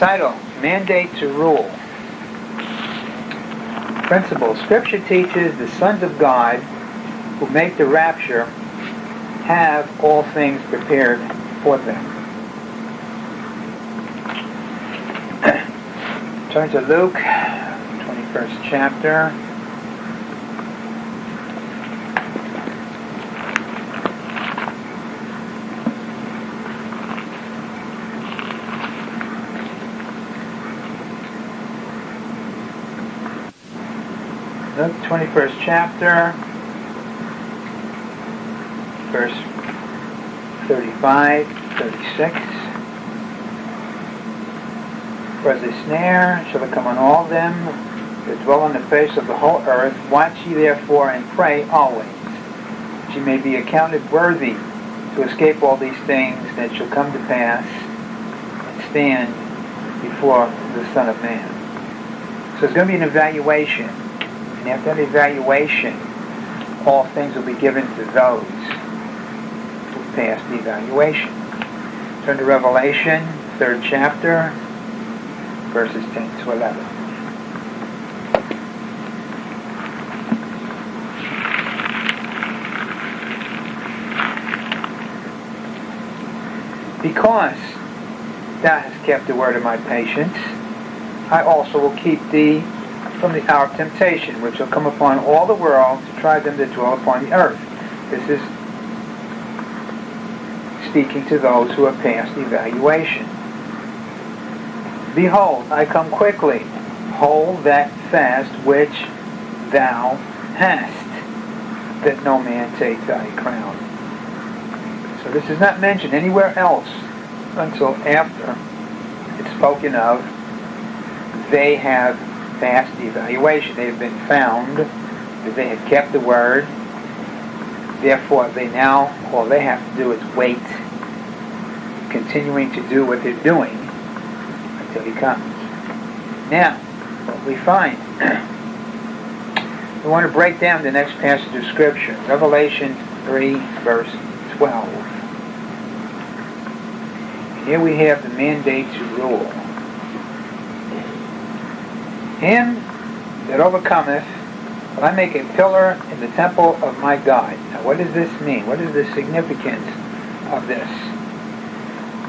Title, Mandate to Rule. Principle, Scripture teaches the sons of God who make the rapture have all things prepared for them. Turn to Luke, 21st chapter. Luke 21st chapter, verse 35, 36. For as a snare shall it come on all them that dwell on the face of the whole earth. Watch ye therefore and pray always, that ye may be accounted worthy to escape all these things that shall come to pass and stand before the Son of Man. So it's going to be an evaluation and after evaluation, all things will be given to those who pass the evaluation. Turn to Revelation, third chapter, verses 10 to 11. Because thou hast kept the word of my patience, I also will keep thee from the hour of temptation, which shall come upon all the world to try them that dwell upon the earth. This is speaking to those who have passed evaluation. Behold, I come quickly. Hold that fast which thou hast, that no man take thy crown. So this is not mentioned anywhere else until after it's spoken of they have passed the evaluation. They have been found that they have kept the word. Therefore, they now, all they have to do is wait, continuing to do what they're doing until he comes. Now, what we find, we want to break down the next passage of Scripture, Revelation 3, verse 12. Here we have the mandate to rule. Him that overcometh will I make a pillar in the temple of my God. Now what does this mean? What is the significance of this?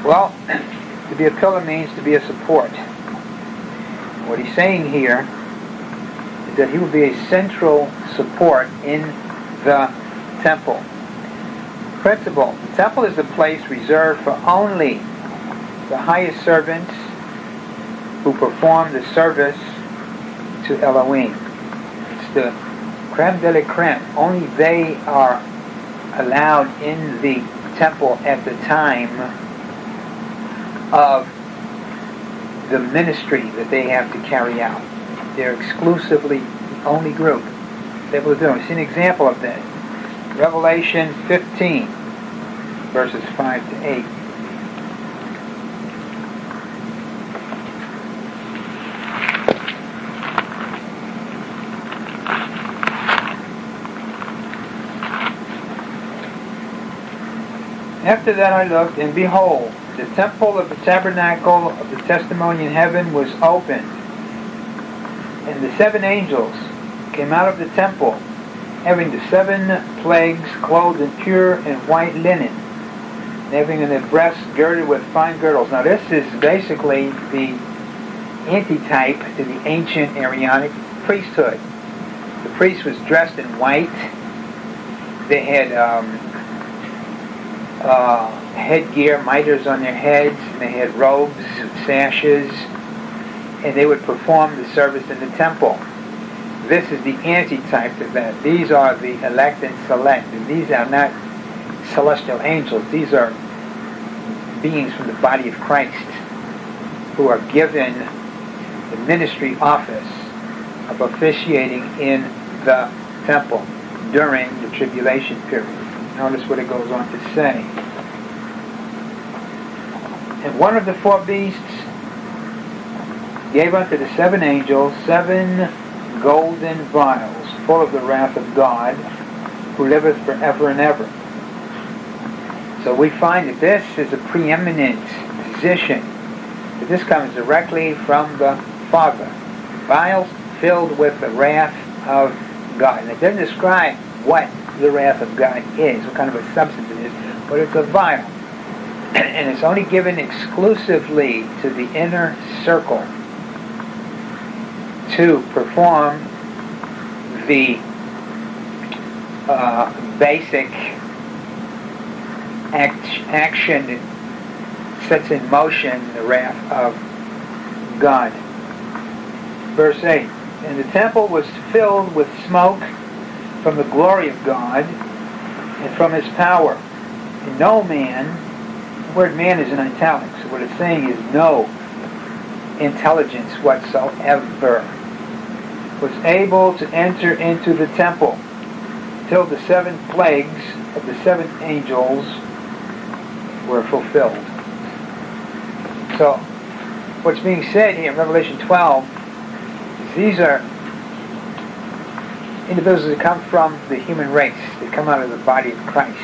Well, to be a pillar means to be a support. What he's saying here is that he will be a central support in the temple. Principle. The temple is the place reserved for only the highest servants who perform the service to Elohim. It's the creme de la creme. Only they are allowed in the temple at the time of the ministry that they have to carry out. They're exclusively the only group able to do it. See an example of that. Revelation 15, verses 5 to 8. After that I looked, and behold, the temple of the tabernacle of the testimony in heaven was opened. And the seven angels came out of the temple, having the seven plagues clothed in pure and white linen, and having in their breasts girded with fine girdles. Now this is basically the antitype to the ancient Aaronic priesthood. The priest was dressed in white. They had um, uh, headgear, miters on their heads, and they had robes, and sashes, and they would perform the service in the temple. This is the antitype to that. These are the elect and select. And these are not celestial angels. These are beings from the body of Christ who are given the ministry office of officiating in the temple during the tribulation period. Notice what it goes on to say. And one of the four beasts gave unto the seven angels seven golden vials full of the wrath of God, who liveth forever and ever. So we find that this is a preeminent position That this comes directly from the Father. Vials filled with the wrath of God. And it doesn't describe what the wrath of God is, what kind of a substance it is, but it's a vial. and it's only given exclusively to the inner circle to perform the uh, basic act, action sets in motion the wrath of God. Verse 8, And the temple was filled with smoke from the glory of God and from his power. And no man, the word man is in italics, so what it's saying is no intelligence whatsoever was able to enter into the temple till the seven plagues of the seven angels were fulfilled. So, what's being said here in Revelation 12 is these are individuals that come from the human race. They come out of the body of Christ.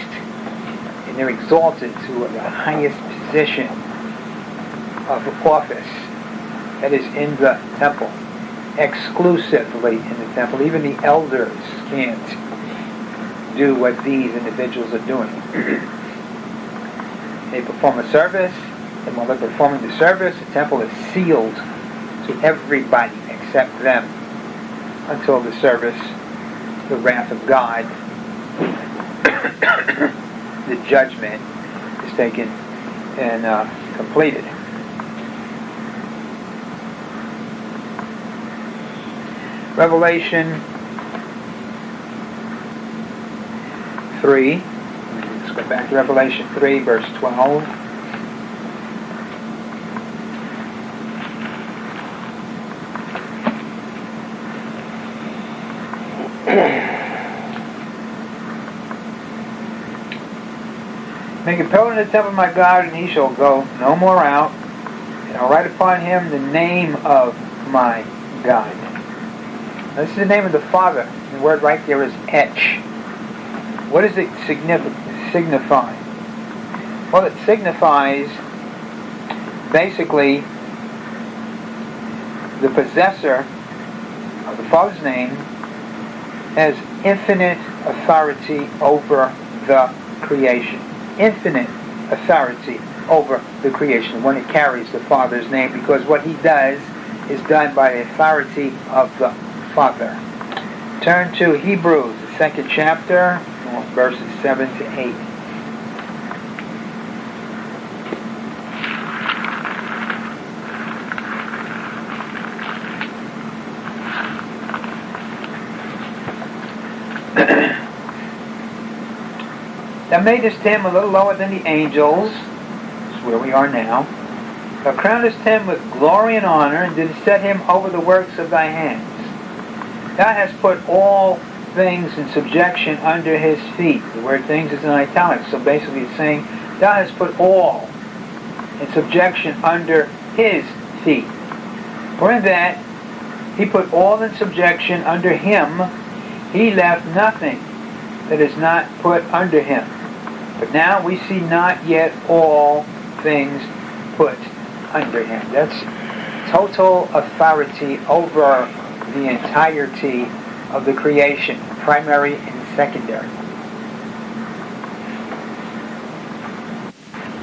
And they're exalted to the highest position of office that is in the temple. Exclusively in the temple. Even the elders can't do what these individuals are doing. they perform a service, and while they're performing the service, the temple is sealed to everybody except them until the service, the wrath of God, the judgment is taken and uh, completed. Revelation 3. Let's go back to Revelation 3, verse 12. Make a pillar in the temple of my God, and he shall go no more out. And I'll write upon him the name of my God. Now, this is the name of the Father. The word right there is etch. What does it signify? Well, it signifies basically the possessor of the Father's name has infinite authority over the creation. Infinite authority over the creation when it carries the Father's name because what he does is done by the authority of the Father. Turn to Hebrews, the second chapter, verses 7 to 8. Thou madest him a little lower than the angels, is where we are now. Thou crownest him with glory and honor, and didst set him over the works of thy hands. Thou hast put all things in subjection under his feet. The word things is in italics, so basically it's saying thou hast put all in subjection under his feet. For in that he put all in subjection under him, he left nothing that is not put under him. But now we see not yet all things put under him. That's total authority over the entirety of the creation, primary and secondary.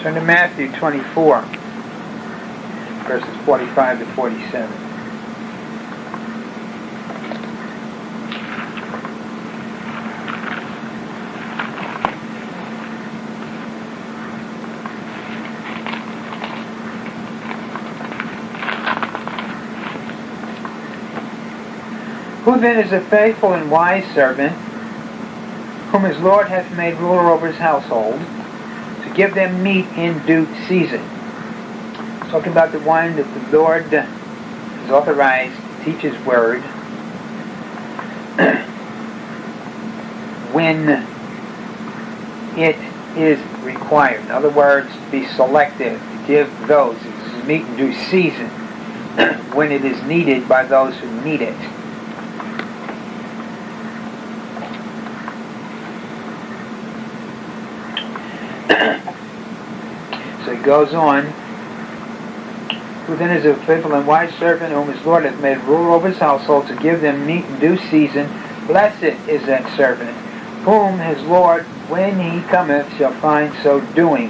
Turn to Matthew 24, verses 45 to 47. Then is a faithful and wise servant, whom his Lord hath made ruler over his household, to give them meat in due season? Talking about the one that the Lord has authorized to teach his word when it is required. In other words, to be selective, to give those meat in due season when it is needed by those who need it. Goes on who then is a faithful and wise servant whom his Lord hath made ruler over his household to give them meat in due season. Blessed is that servant, whom his Lord, when he cometh, shall find so doing.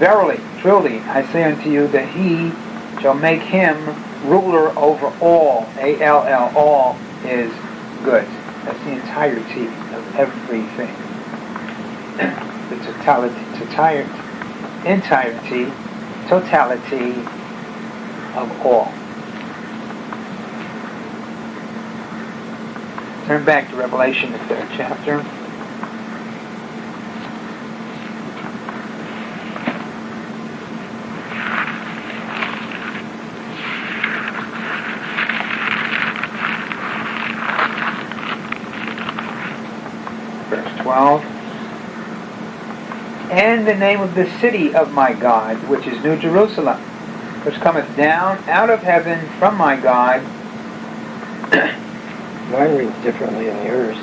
Verily, truly, I say unto you that he shall make him ruler over all. A-L-L, all is good. That's the entirety of everything. the totality, totality, entirety, totality of all. Turn back to Revelation, the third chapter. Verse 12. And the name of the city of my God, which is New Jerusalem which cometh down out of heaven from my God. Mine reads differently than yours.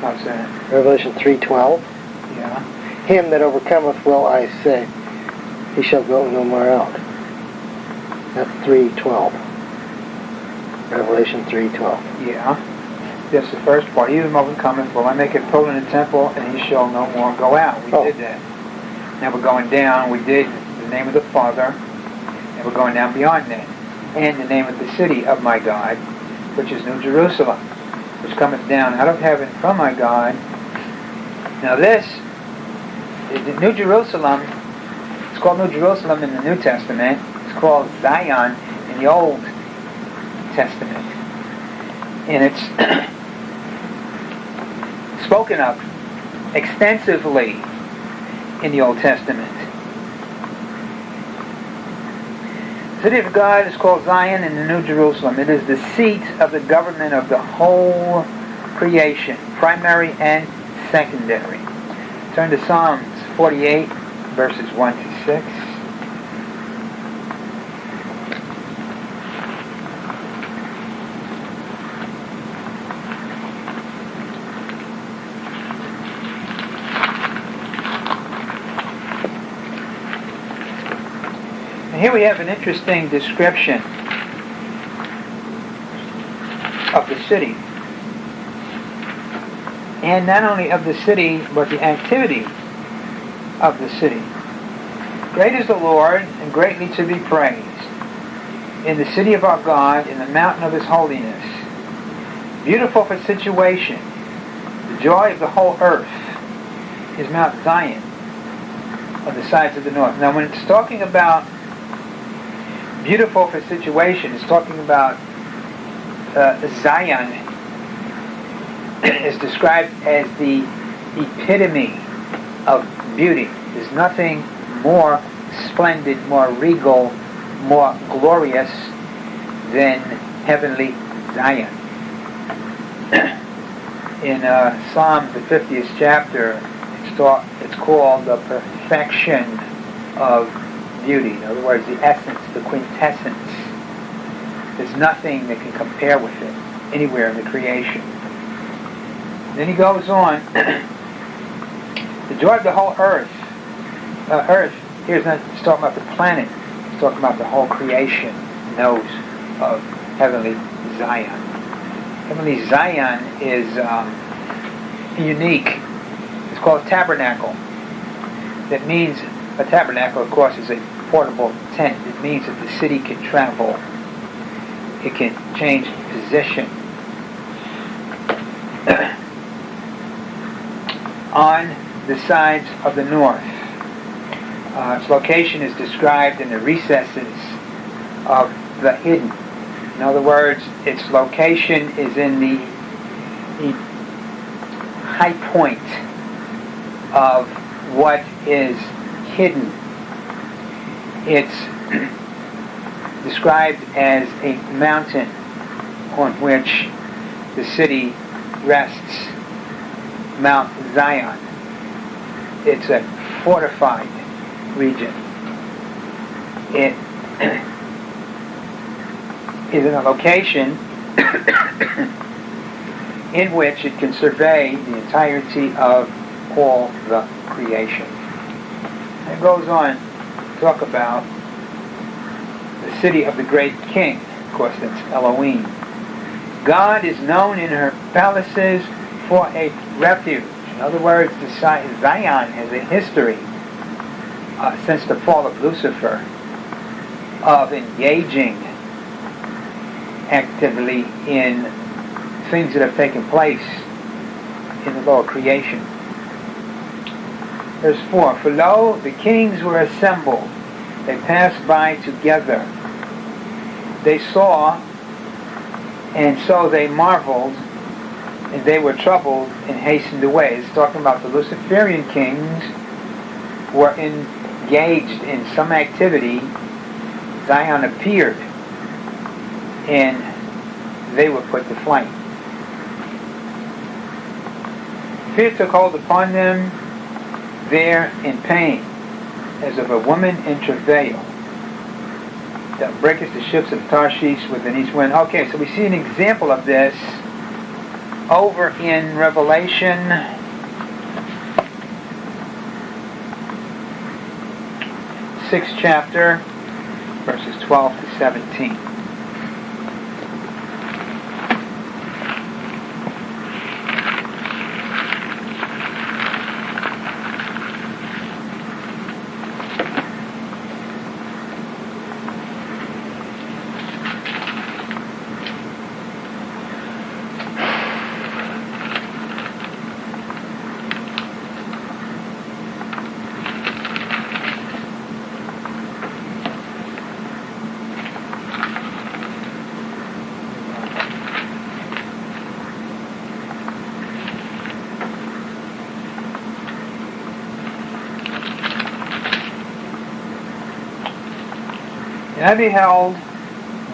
How's that? Revelation 3.12. Yeah. Him that overcometh will I say, he shall go no more out. That's 3.12. Revelation 3.12. Yeah. That's the first part. He that overcometh will I make a pillar in the temple, and he shall no more go out. We Oh. did that. Now we're going down. We did the name of the Father, and we're going down beyond that. And the name of the city of my God, which is New Jerusalem, which cometh down out of heaven from my God. Now this, the New Jerusalem, it's called New Jerusalem in the New Testament. It's called Zion in the Old Testament. And it's spoken of extensively in the Old Testament. The city of God is called Zion in the New Jerusalem. It is the seat of the government of the whole creation, primary and secondary. Turn to Psalms 48, verses 1 to 6. And here we have an interesting description of the city. And not only of the city, but the activity of the city. Great is the Lord, and greatly to be praised. In the city of our God, in the mountain of his holiness. Beautiful for situation. The joy of the whole earth is Mount Zion on the sides of the north. Now when it's talking about beautiful for situation, it's talking about uh, Zion is described as the epitome of beauty. There's nothing more splendid, more regal, more glorious than heavenly Zion. In uh, Psalm, the 50th chapter, it's, taught, it's called the perfection of beauty. In other words, the essence, the quintessence. There's nothing that can compare with it anywhere in the creation. Then he goes on, the joy of the whole earth. Uh, earth, here's not talking about the planet. It's talking about the whole creation knows of heavenly Zion. Heavenly Zion is um, unique. It's called tabernacle. That means a tabernacle, of course, is a portable tent. It means that the city can travel. It can change position. On the sides of the north. Uh, its location is described in the recesses of the hidden. In other words, its location is in the, the high point of what is hidden. It's described as a mountain on which the city rests, Mount Zion. It's a fortified region. It is in a location in which it can survey the entirety of all the creation. It goes on to talk about the city of the great king. Of course, that's Elohim. God is known in her palaces for a refuge. In other words, Zion has a history uh, since the fall of Lucifer of engaging actively in things that have taken place in the lower creation. Verse 4 For lo, the kings were assembled, they passed by together. They saw, and so they marveled, and they were troubled and hastened away. It's talking about the Luciferian kings were engaged in some activity. Zion appeared, and they were put to flight. Fear took hold upon them there in pain, as of a woman in travail that breaketh the ships of Tarshish with an east wind. Okay, so we see an example of this over in Revelation. Sixth chapter, verses 12 to 17. And I beheld,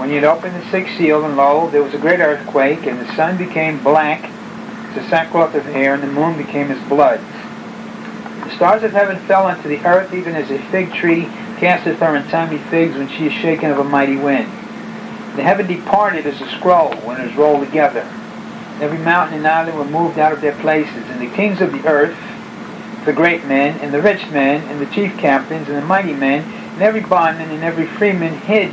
when he had opened the sixth seal, and lo, there was a great earthquake, and the sun became black as a sackcloth of hair, and the moon became as blood. The stars of heaven fell unto the earth, even as a fig tree casteth her untimely figs when she is shaken of a mighty wind. The heaven departed as a scroll when it is rolled together. Every mountain and island were moved out of their places, and the kings of the earth, the great men, and the rich men, and the chief captains, and the mighty men, and every bondman and every freeman hid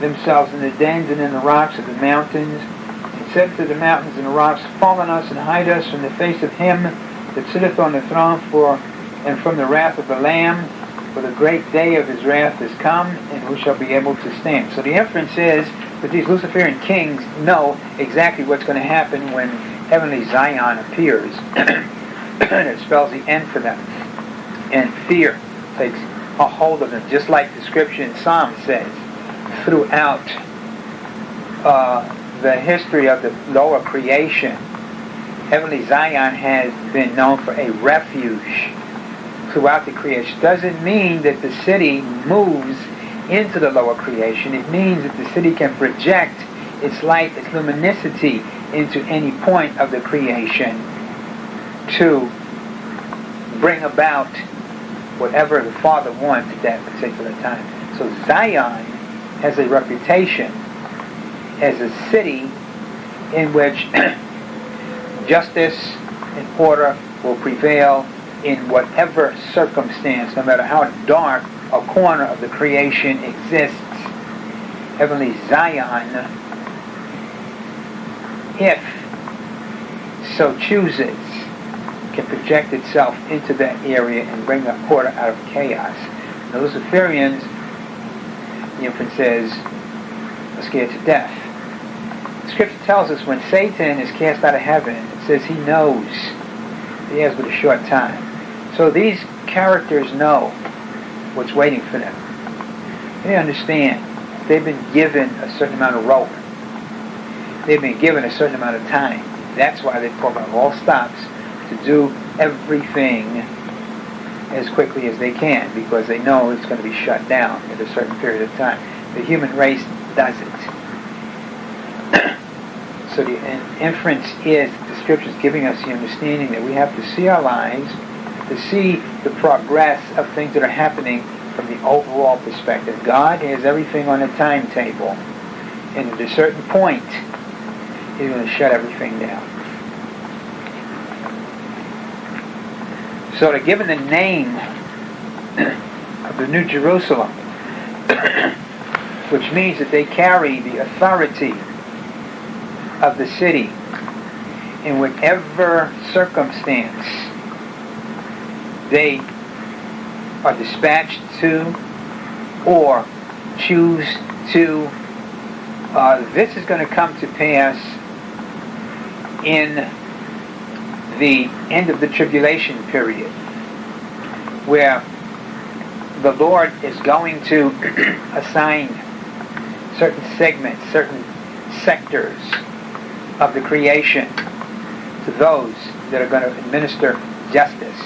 themselves in the dens and in the rocks of the mountains, and said to the mountains and the rocks, Fall on us and hide us from the face of him that sitteth on the throne, for and from the wrath of the Lamb, for the great day of his wrath is come, and who shall be able to stand? So the inference is that these Luciferian kings know exactly what's going to happen when heavenly Zion appears. and it spells the end for them. And fear takes a hold of them, just like the scripture in Psalm says. Throughout uh, the history of the lower creation, heavenly Zion has been known for a refuge throughout the creation. Doesn't mean that the city moves into the lower creation. It means that the city can project its light, its luminosity into any point of the creation to bring about whatever the Father wants at that particular time. So Zion has a reputation as a city in which justice and order will prevail in whatever circumstance, no matter how dark a corner of the creation exists. Heavenly Zion, if so chooses, can project itself into that area and bring a order out of chaos. The Luciferians, the infant says, are scared to death. The scripture tells us when Satan is cast out of heaven, it says he knows he has but a short time. So these characters know what's waiting for them. They understand they've been given a certain amount of rope. They've been given a certain amount of time. That's why they program all stops to do everything as quickly as they can because they know it's going to be shut down at a certain period of time. The human race does it. so the inference is the scriptures giving us the understanding that we have to see our lives, to see the progress of things that are happening from the overall perspective. God has everything on a timetable, and at a certain point, He's going to shut everything down. So to given the name of the New Jerusalem, which means that they carry the authority of the city in whatever circumstance they are dispatched to or choose to. Uh, this is going to come to pass in the end of the tribulation period, where the Lord is going to assign certain segments, certain sectors of the creation to those that are going to administer justice.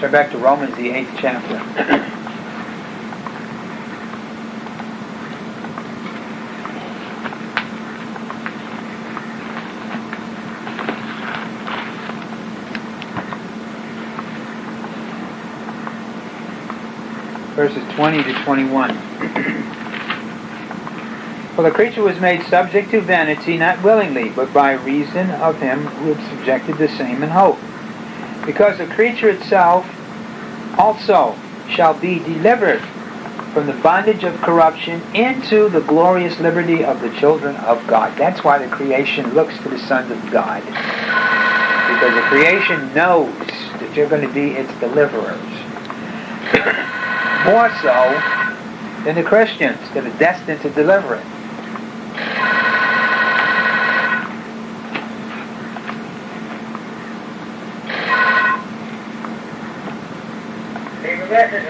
Turn back to Romans, the eighth chapter. verses 20 to 21. For the creature was made subject to vanity, not willingly, but by reason of him who had subjected the same in hope. Because the creature itself also shall be delivered from the bondage of corruption into the glorious liberty of the children of God. That's why the creation looks to the sons of God. Because the creation knows that you're going to be its deliverers more so than the Christians that are destined to deliver it.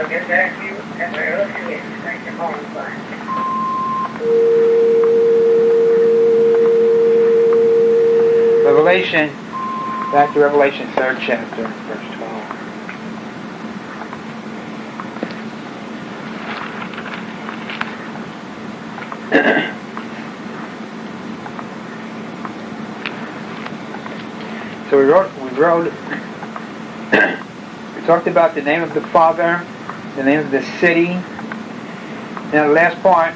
will get back to you at Thank you, Revelation, back to Revelation, third chapter, verse We wrote, we wrote, we talked about the name of the Father, the name of the city. Now the last part,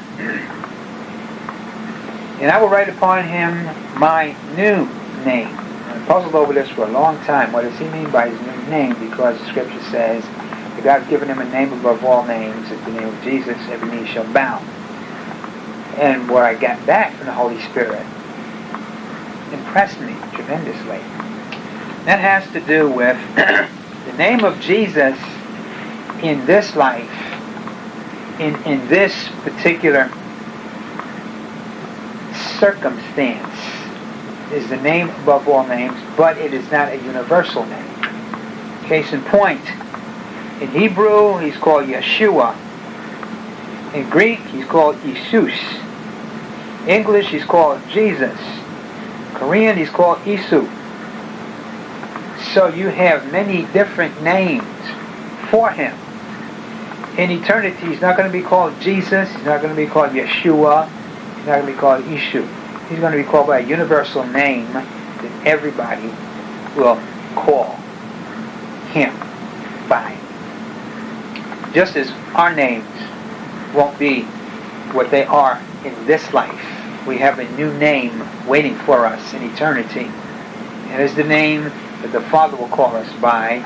and I will write upon him my new name. I puzzled over this for a long time. What does he mean by his new name? Because the scripture says that God has given him a name above all names. At the name of Jesus, every knee shall bow. And what I got back from the Holy Spirit impressed me tremendously. That has to do with the name of Jesus in this life, in, in this particular circumstance, is the name above all names, but it is not a universal name. Case in point, in Hebrew, he's called Yeshua. In Greek, he's called Jesus. English, he's called Jesus. Korean, he's called Isu. So you have many different names for him. In eternity, he's not going to be called Jesus. He's not going to be called Yeshua. He's not going to be called Ishu. He's going to be called by a universal name that everybody will call him by. Just as our names won't be what they are in this life, we have a new name waiting for us in eternity. And it's the name that the Father will call us by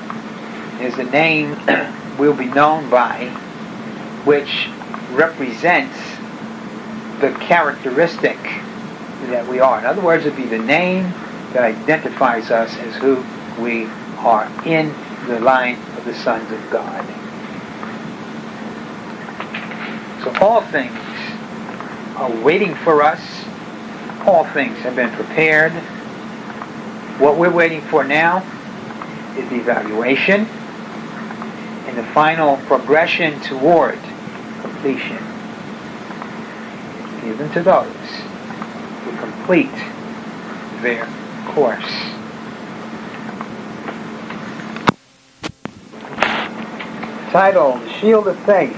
is the name we'll be known by, which represents the characteristic that we are. In other words, it'd be the name that identifies us as who we are in the line of the sons of God. So all things are waiting for us. All things have been prepared what we're waiting for now is the evaluation and the final progression toward completion. Given to those who complete their course. Title, The Shield of Faith.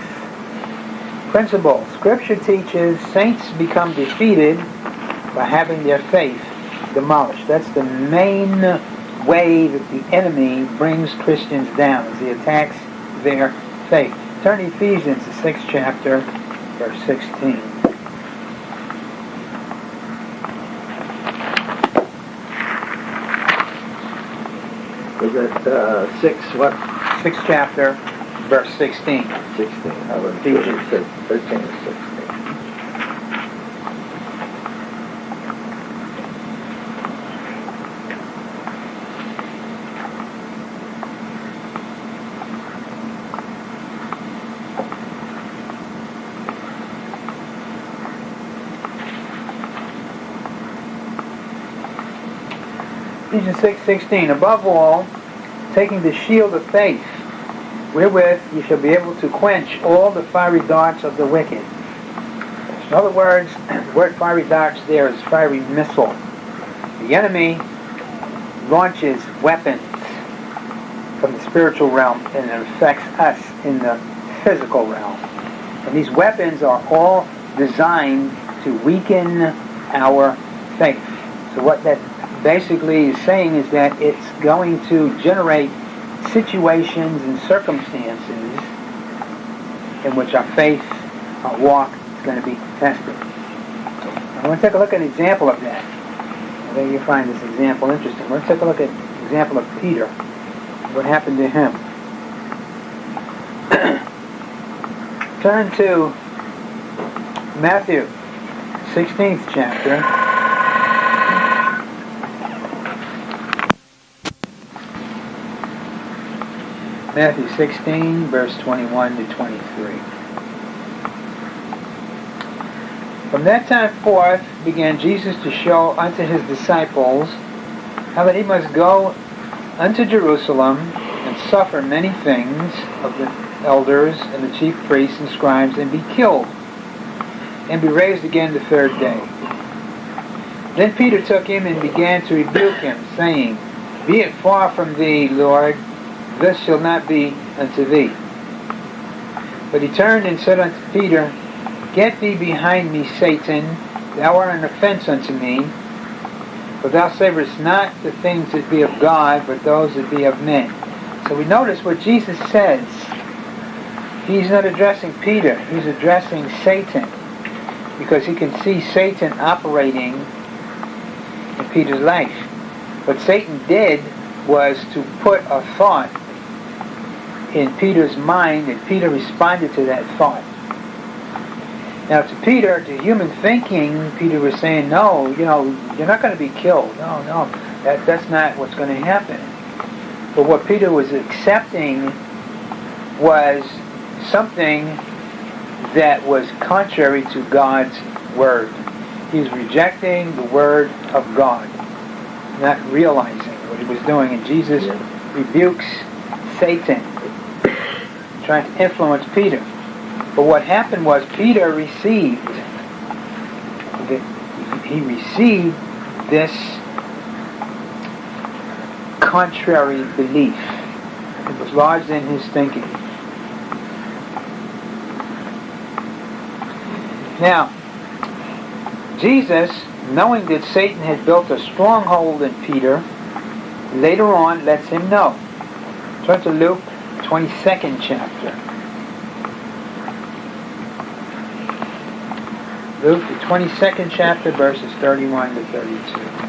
Principle, Scripture teaches saints become defeated by having their faith demolished. That's the main way that the enemy brings Christians down, is he attacks their faith. Turn to Ephesians, the sixth chapter, verse 16. Is it uh, 6 what? 6th chapter, verse 16. 16. I Ephesians. 13 6. 6.16, above all, taking the shield of faith, wherewith you shall be able to quench all the fiery darts of the wicked. In other words, the word fiery darts there is fiery missile. The enemy launches weapons from the spiritual realm and it affects us in the physical realm. And these weapons are all designed to weaken our faith. So what that basically is saying is that it's going to generate situations and circumstances in which our faith, our walk is going to be tested. I want to take a look at an example of that. I think you find this example interesting. Let's take a look at an example of Peter. What happened to him? Turn to Matthew, 16th chapter. Matthew 16, verse 21 to 23. From that time forth began Jesus to show unto his disciples how that he must go unto Jerusalem and suffer many things of the elders and the chief priests and scribes and be killed and be raised again the third day. Then Peter took him and began to rebuke him, saying, Be it far from thee, Lord, this shall not be unto thee. But he turned and said unto Peter, Get thee behind me, Satan, thou art an offense unto me, for thou savorest not the things that be of God, but those that be of men. So we notice what Jesus says. He's not addressing Peter, he's addressing Satan, because he can see Satan operating in Peter's life. What Satan did was to put a thought in Peter's mind, and Peter responded to that thought. Now, to Peter, to human thinking, Peter was saying, no, you know, you're not going to be killed. No, no, that, that's not what's going to happen. But what Peter was accepting was something that was contrary to God's word. He's rejecting the word of God, not realizing what he was doing. And Jesus rebukes Satan trying to influence Peter. But what happened was Peter received, he received this contrary belief. It was lodged in his thinking. Now, Jesus, knowing that Satan had built a stronghold in Peter, later on lets him know. Turn to Luke 22nd chapter. Luke, the 22nd chapter, verses 31 to 32.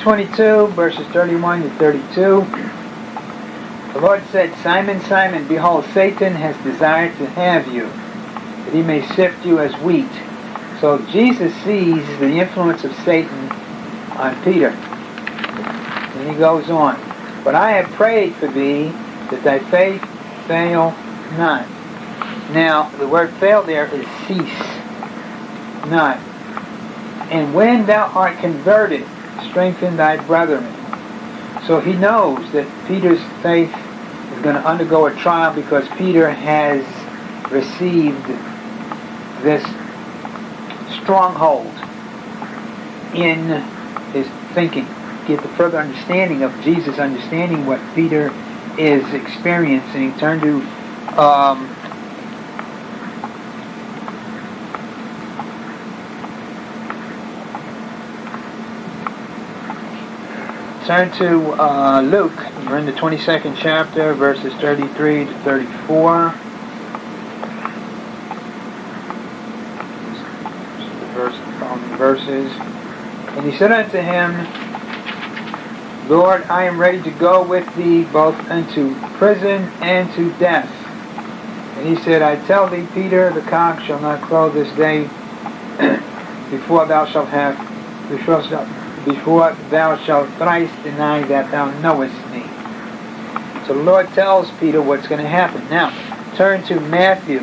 22, verses 31 to 32. The Lord said, Simon, Simon, behold, Satan has desired to have you, that he may sift you as wheat. So Jesus sees the influence of Satan on Peter. And he goes on, But I have prayed for thee, that thy faith fail not. Now, the word fail there is cease not. And when thou art converted, strengthen thy brethren. So he knows that Peter's faith is going to undergo a trial because Peter has received this stronghold in his thinking. Get the further understanding of Jesus understanding what Peter is experiencing. Turn to um, Turn to uh, Luke. We're in the 22nd chapter, verses 33 to 34. The verse verses. And he said unto him, Lord, I am ready to go with thee both unto prison and to death. And he said, I tell thee, Peter, the cock shall not crow this day before thou shalt have, before, before thou shalt thrice deny that thou knowest me. So the Lord tells Peter what's going to happen. Now, turn to Matthew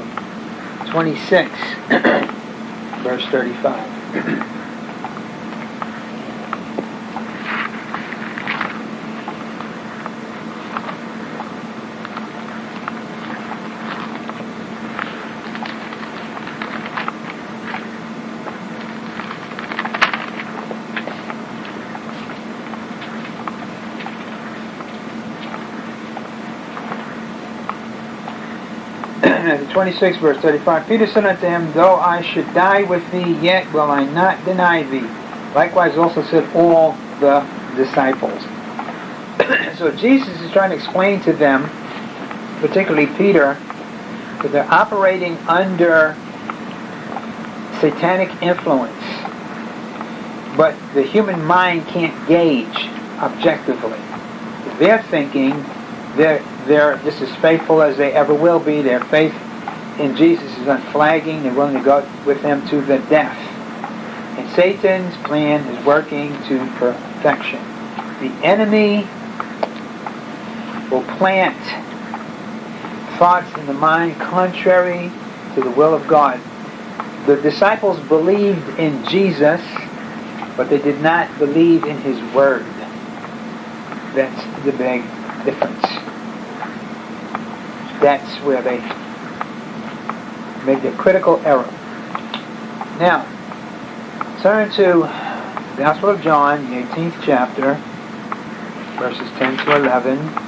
26, verse 35. Matthew 26, verse 35. Peter said unto him, Though I should die with thee, yet will I not deny thee. Likewise also said all the disciples. so Jesus is trying to explain to them, particularly Peter, that they're operating under satanic influence. But the human mind can't gauge objectively. They're thinking they're, they're just as faithful as they ever will be. Their faith in Jesus is unflagging. They're willing to go with him to the death. And Satan's plan is working to perfection. The enemy will plant thoughts in the mind contrary to the will of God. The disciples believed in Jesus, but they did not believe in his word. That's the big difference. That's where they made the critical error. Now, turn to the Gospel of John, the 18th chapter, verses 10 to 11.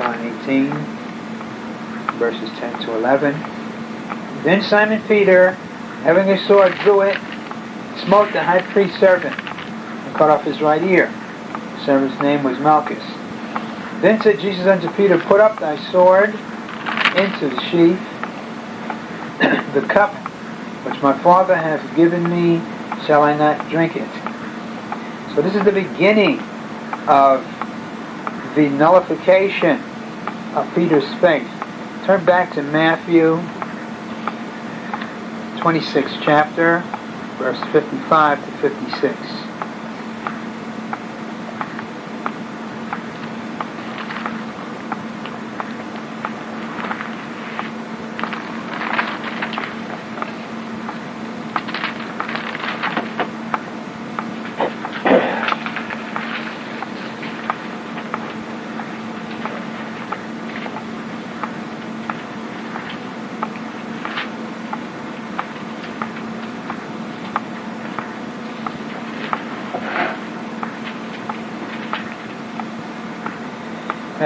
John 18, verses 10 to 11. Then Simon Peter, having a sword, drew it, smote the high priest's servant, and cut off his right ear. The servant's name was Malchus. Then said Jesus unto Peter, Put up thy sword into the sheath. the cup which my Father hath given me, shall I not drink it? So this is the beginning of the nullification of Peter's faith. Turn back to Matthew 26 chapter, verse 55 to 56.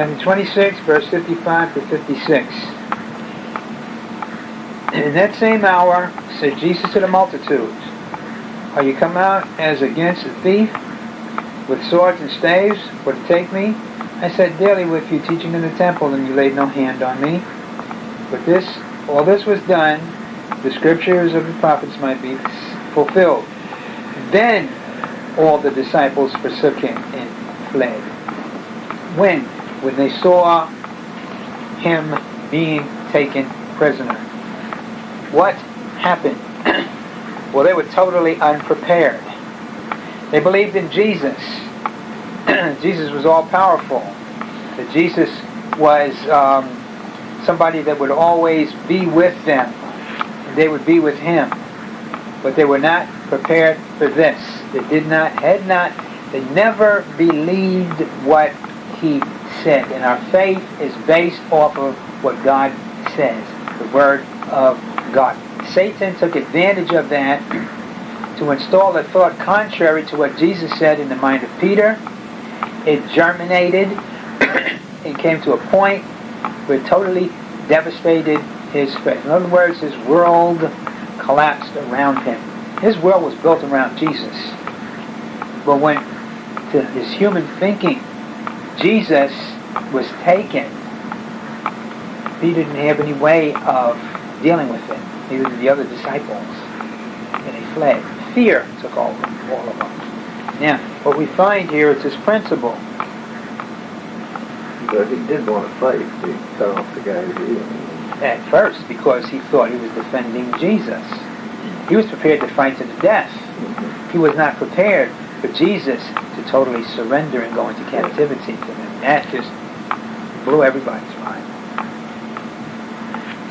Matthew 26, verse 55 to 56. In that same hour said Jesus to the multitudes, Are you come out as against a thief with swords and staves for to take me? I sat daily with you teaching in the temple, and you laid no hand on me. But this, all this was done, the scriptures of the prophets might be fulfilled. Then all the disciples forsook him and fled. When? When they saw him being taken prisoner. What happened? well, they were totally unprepared. They believed in Jesus. Jesus was all powerful. That Jesus was um, somebody that would always be with them. They would be with him. But they were not prepared for this. They did not, had not, they never believed what he said. And our faith is based off of what God says, the Word of God. Satan took advantage of that to install a thought contrary to what Jesus said in the mind of Peter. It germinated and came to a point where it totally devastated his faith. In other words, his world collapsed around him. His world was built around Jesus. But when to his human thinking, Jesus was taken, he didn't have any way of dealing with it. Neither did the other disciples. And they fled. Fear took all of them. All of them. Now, what we find here is this principle. But he did want to fight. He cut off the guy's ear. At first, because he thought he was defending Jesus. He was prepared to fight to the death. He was not prepared for Jesus to totally surrender and go into captivity to him. That just blew everybody's mind.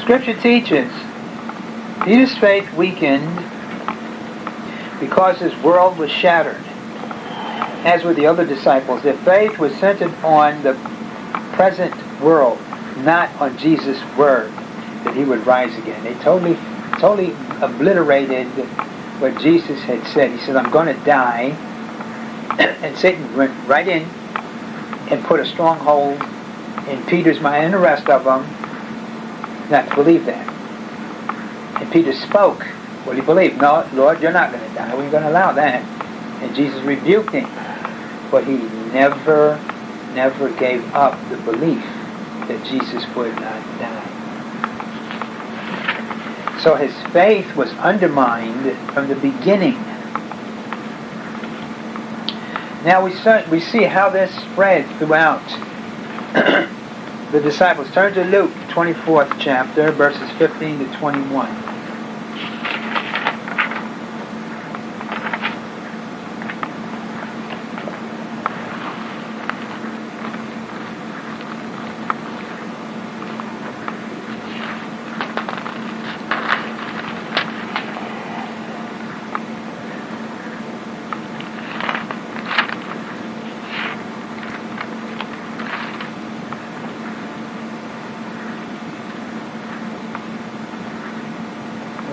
Scripture teaches Peter's faith weakened because his world was shattered. As with the other disciples, their faith was centered on the present world, not on Jesus' word that he would rise again. They totally, totally obliterated what Jesus had said. He said, I'm going to die. and Satan went right in and put a stronghold in Peter's mind and the rest of them not to believe that. And Peter spoke what he believed. No, Lord, you're not going to die. We're going to allow that. And Jesus rebuked him. But he never, never gave up the belief that Jesus would not die. So his faith was undermined from the beginning. Now we, we see how this spread throughout the disciples. Turn to Luke, 24th chapter, verses 15 to 21.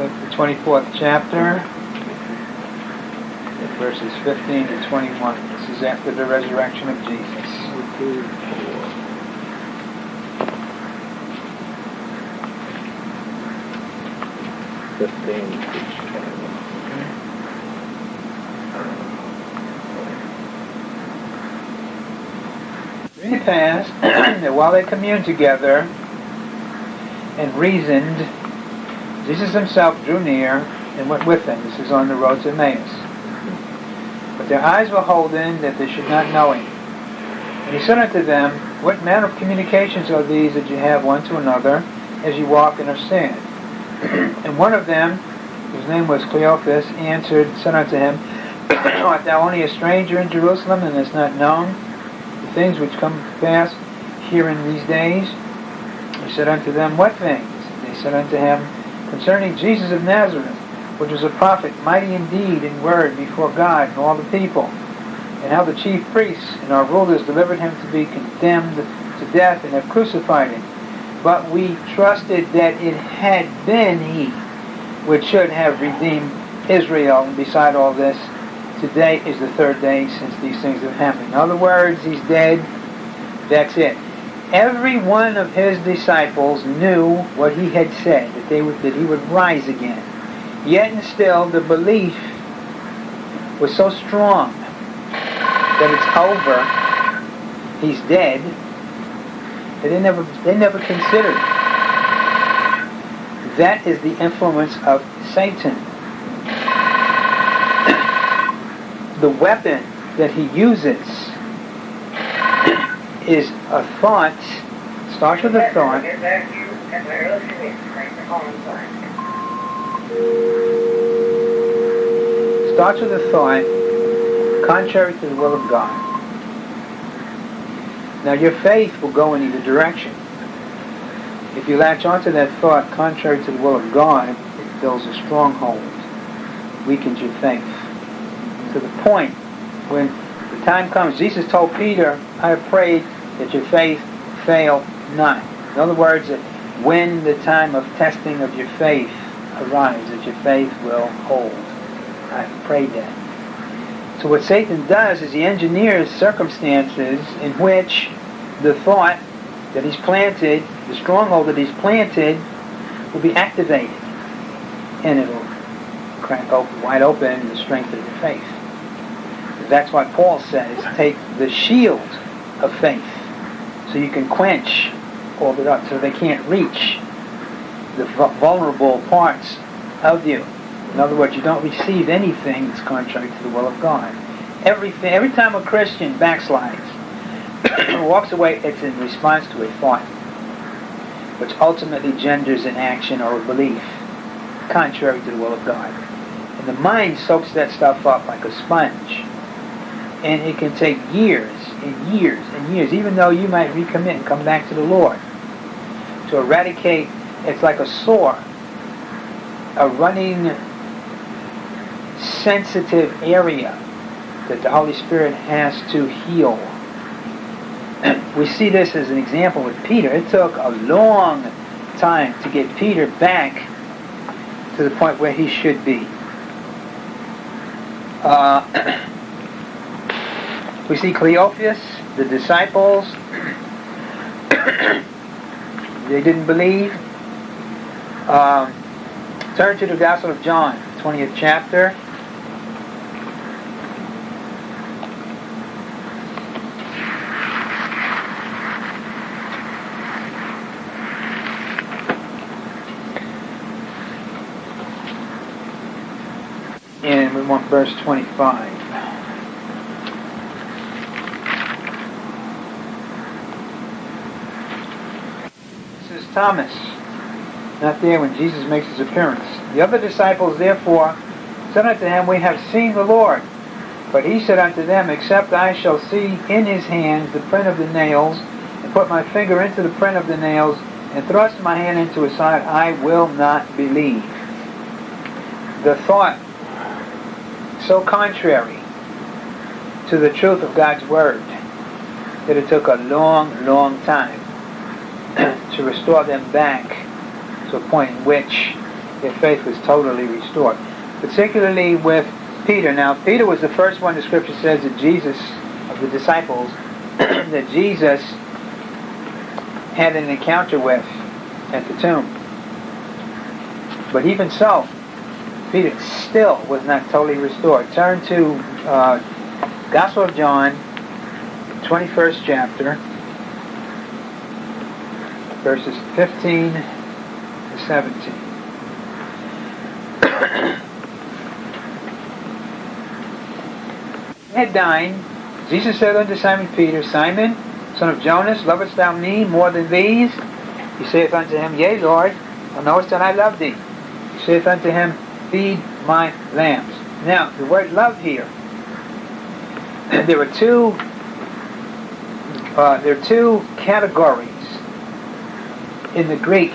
the 24th chapter, verses 15 to 21. This is after the resurrection of Jesus. The past, that while they communed together and reasoned, Jesus himself drew near and went with them. This is on the road to Emmaus. But their eyes were holden that they should not know him. And he said unto them, What manner of communications are these that you have one to another as you walk and are sad? and one of them, whose name was Cleophas, answered, said unto him, Art thou only a stranger in Jerusalem and hast not known the things which come to pass here in these days? He said unto them, What things? They said unto him, concerning Jesus of Nazareth, which was a prophet, mighty indeed in word before God and all the people, and how the chief priests and our rulers delivered him to be condemned to death and have crucified him. But we trusted that it had been he which should have redeemed Israel. And beside all this, today is the third day since these things have happened. In other words, he's dead. That's it. Every one of his disciples knew what he had said, that, they would, that he would rise again. Yet and still, the belief was so strong that it's over, he's dead, that they never, they never considered. That is the influence of Satan. the weapon that he uses is a thought, start with a thought, starts with a thought contrary to the will of God. Now your faith will go in either direction. If you latch onto that thought contrary to the will of God, it builds a stronghold, weakens your faith. To the point when the time comes, Jesus told Peter, I have prayed that your faith fail not. In other words, that when the time of testing of your faith arrives, that your faith will hold. I prayed that. So what Satan does is he engineers circumstances in which the thought that he's planted, the stronghold that he's planted, will be activated. And it'll crack open, wide open the strength of your faith. That's why Paul says, take the shield of faith so you can quench all the dark, so they can't reach the vulnerable parts of you. In other words, you don't receive anything that's contrary to the will of God. Everything, every time a Christian backslides, walks away, it's in response to a thought, which ultimately genders an action or a belief contrary to the will of God. And the mind soaks that stuff up like a sponge. And it can take years and years and years, even though you might recommit and come back to the Lord, to eradicate, it's like a sore, a running sensitive area that the Holy Spirit has to heal. we see this as an example with Peter. It took a long time to get Peter back to the point where he should be. Uh, we see Cleophas, the disciples, they didn't believe. Um, turn to the Gospel of John, 20th chapter. And we want verse 25. This is Thomas, not there when Jesus makes his appearance. The other disciples therefore said unto him, We have seen the Lord. But he said unto them, Except I shall see in his hands the print of the nails, and put my finger into the print of the nails, and thrust my hand into his side, I will not believe. The thought so contrary to the truth of God's Word that it took a long, long time to restore them back to a point in which their faith was totally restored. Particularly with Peter. Now, Peter was the first one the Scripture says that Jesus, of the disciples, that Jesus had an encounter with at the tomb. But even so, Peter still was not totally restored. Turn to uh, Gospel of John, 21st chapter, verses 15 to 17. had dined, Jesus said unto Simon Peter, Simon, son of Jonas, lovest thou me more than these? He saith unto him, Yea, Lord, thou knowest that I love thee. He saith unto him, Feed my lambs. Now, the word love here, there are two uh, there are two categories in the Greek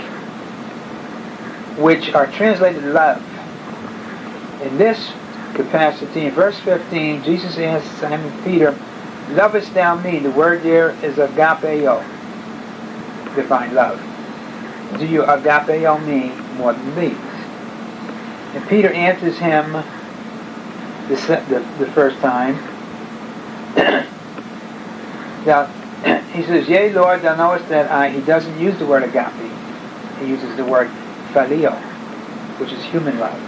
which are translated love. In this capacity, in verse 15, Jesus asked Simon Peter, Lovest thou me? The word there is agapeo, divine love. Do you agapeo me more than these? And Peter answers him the, the, the first time. now, he says, Yea, Lord, thou knowest that I, he doesn't use the word agape. He uses the word phileo, which is human love.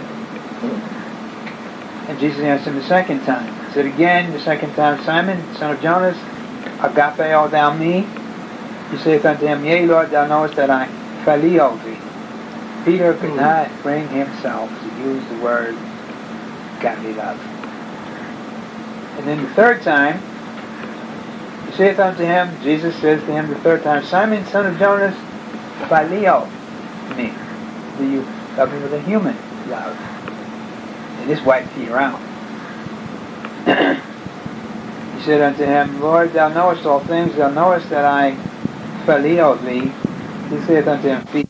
And Jesus answered him the second time. He said again, the second time, Simon, son of Jonas, agapeo thou me? He saith unto him, Yea, Lord, thou knowest that I phileo thee. Peter could mm-hmm. not bring himself to use the word agape love. And then the third time, saith unto him, Jesus says to him the third time, Simon, son of Jonas, phileo me. Do you love me with a human love? And this wiped Peter out. he said unto him, Lord, thou knowest all things, thou knowest that I phileo thee. He saith unto him,